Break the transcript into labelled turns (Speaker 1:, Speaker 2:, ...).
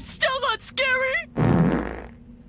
Speaker 1: Stop!